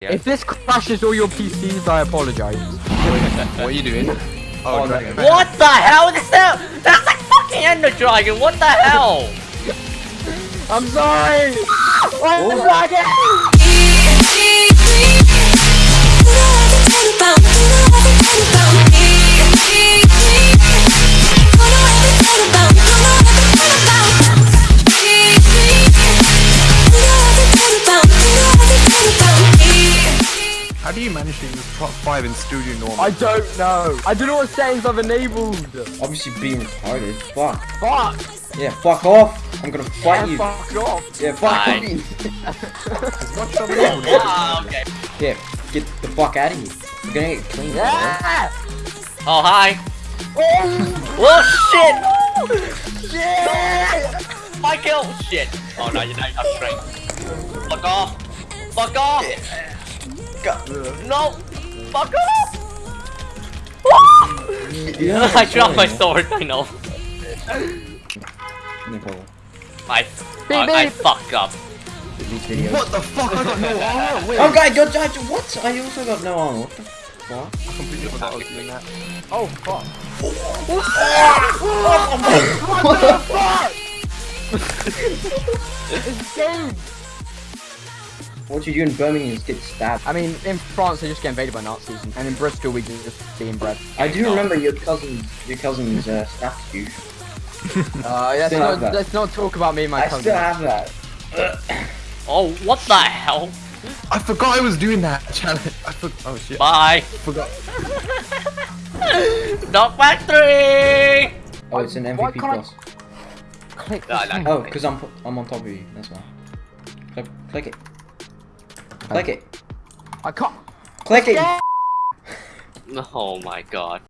Yeah. If this crashes all your PCs, I apologize. what are you doing? Oh, Oh, Dragon. no. What the hell is that? That's like fucking Ender Dragon. What the hell? I'm sorry! Oh, the dragon! How do you manage to use top five in studio normal? I don't know. I don't know what settings I've enabled. Obviously being retarded. Fuck. Fuck! Yeah, fuck off. I'm gonna fight Yeah, you. fuck off. Yeah, fuck Bye. me. What's trouble with Ah, okay. Yeah, get the fuck out of here. We're gonna get clean. bro. Yeah! Oh, hi. Oh, Oh, shit. shit! Michael. Shit. Oh, no, you don't have strength. Fuck off. Fuck off. No. Fuck off. Yeah, I dropped my sword. I know. No problem. I, I, I beep. fuck up. What the fuck? I got no armor. Wait, Oh, guy, got I, what? I also got no armor. What the fuck? I completely forgot I was doing that. Oh, fuck. what the fuck? This game! What you do in Birmingham is get stabbed. I mean, in France, they just get invaded by Nazis, and in Bristol, we just be inbred. I do remember your cousin's your cousin's uh, staff you. Uh, let's not, that. let's not talk about me and my I cousin. still have that. Oh, what the hell? I forgot I was doing that challenge. I for Oh shit. Bye. forgot. Dog Factory. Oh, it's an MVP can't I- Click No, no. Oh, because I'm I'm on top of you. That's why. Click, click it. Click it. I can't. Click it. Oh my god.